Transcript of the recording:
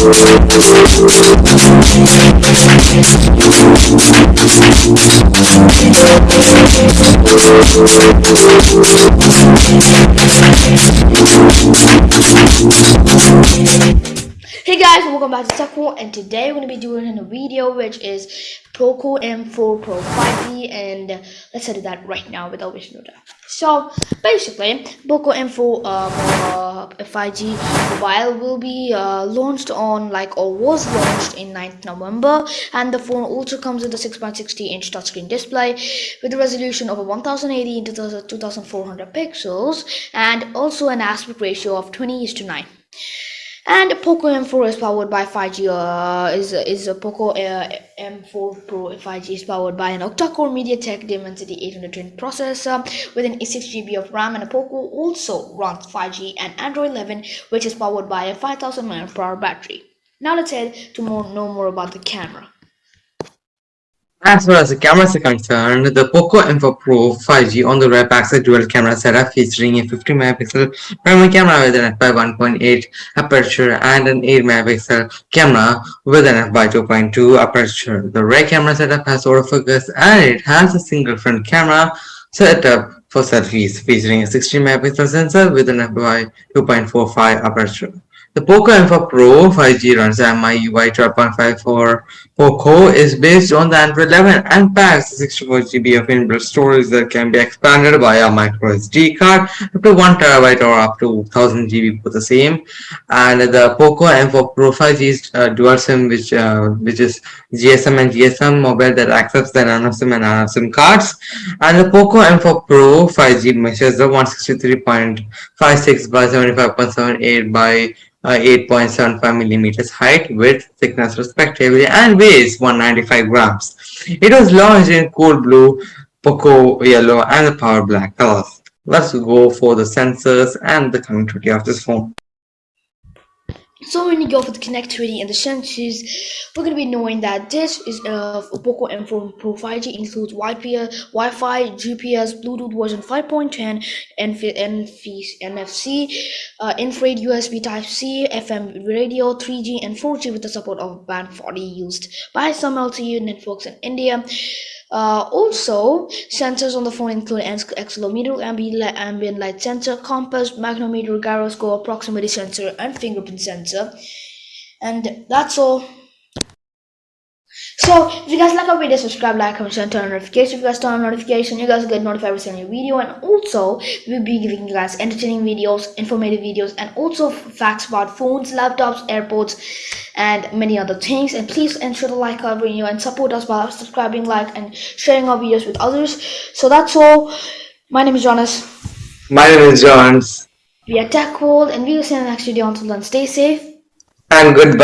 We'll be right back. Guys, welcome back to TechWorld and today we're going to be doing a video which is Poco M4 Pro 5G and let's set that right now without wasting no time. So basically, Poco M4 um, uh, 5G mobile will be uh, launched on like or was launched in 9th November and the phone also comes with a 6.60 inch touchscreen display with a resolution of 1080 into 2400 pixels and also an aspect ratio of 20 is to 9 and Poco M4 is powered by 5G. Uh, is is a Poco uh, M4 Pro 5G is powered by an octa-core MediaTek Dimensity 820 processor with an 6 GB of RAM, and a Poco also runs 5G and Android 11, which is powered by a 5000 mAh battery. Now let's head to more know more about the camera. As far as the cameras are concerned, the Poco M4 Pro 5G on the rear packs a dual camera setup featuring a 50 megapixel primary camera with an f/1.8 aperture and an 8 megapixel camera with an f/2.2 aperture. The rear camera setup has autofocus and it has a single front camera setup for selfies featuring a 16 megapixel sensor with an f/2.45 aperture. The Poco M4 Pro 5G runs MIUI 12.5 for Poco is based on the Android 11 and packs 64GB of inbuilt storage that can be expanded via micro SD card up to 1TB or up to 1000GB for the same. And the Poco M4 Pro 5G is uh, dual SIM which uh, which is GSM and GSM mobile that accepts the nano SIM and nano SIM cards. And the Poco M4 Pro 5G measures the 163.56 by 75.78 by uh, Uh, 8.75 millimeters height, width, thickness respectively and weighs 195 grams. It was launched in cool blue, Poco yellow and the power black colors. Let's go for the sensors and the connectivity of this phone. So when you go for the connectivity and the sensors, we're going to be knowing that this is a Poco M4 Pro 5G includes Wi-Fi, Wi-Fi, GPS, Bluetooth version 5.10, NFC, uh, infrared USB Type-C, FM radio, 3G and 4G with the support of band 40 used by some LTE networks in India. Uh, also, sensors on the phone include accelerometer, ambient light sensor, compass, magnetometer, gyroscope, proximity sensor, and fingerprint sensor. And that's all. So, if you guys like our video, subscribe, like, comment, share, turn on notifications. If you guys turn on notification, you guys get notified every single video. And also, we'll be giving you guys entertaining videos, informative videos, and also facts about phones, laptops, airports, and many other things. And please ensure to like our video and support us by subscribing like and sharing our videos with others. So that's all. My name is jonas. My name is Jonas. we are tech world and we will see you in the next video. Until then stay safe. And goodbye